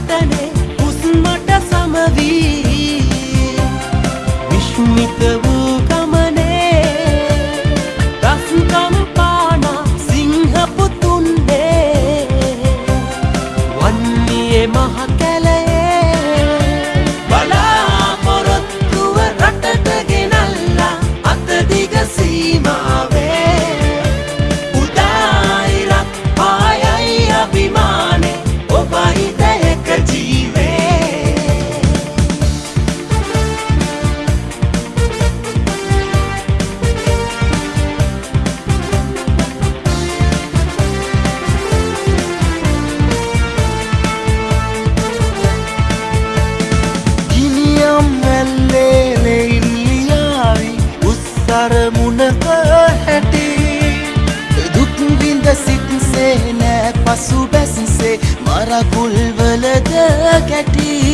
பார்த்தனே සිත්සේ නෑ පසු බැසිසේ මරකුල්වලද කැටී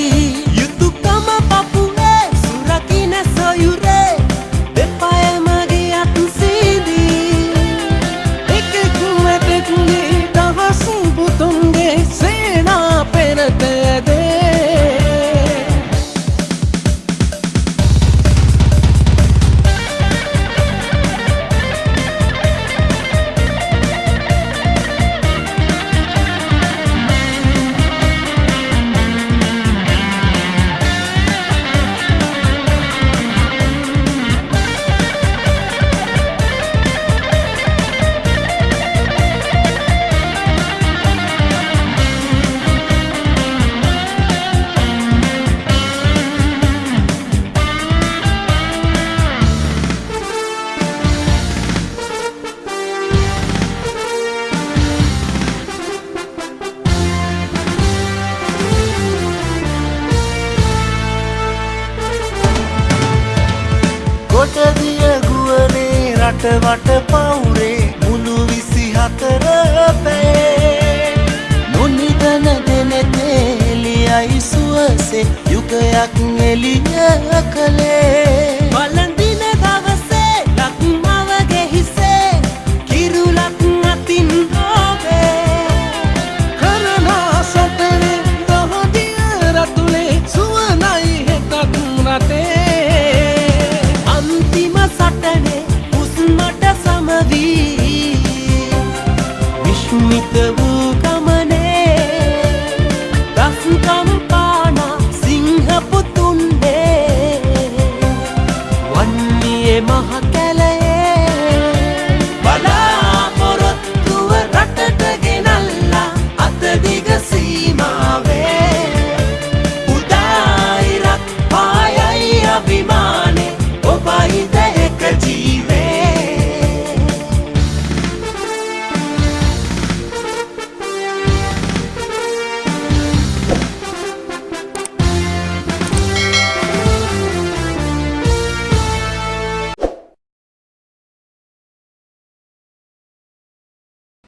රටවට පවුරේ මුළු විසි හතර පැේ නොනිදන දෙනෙතේ එලියයි සුවසේ යුගයක් එලිය කළේ. 你的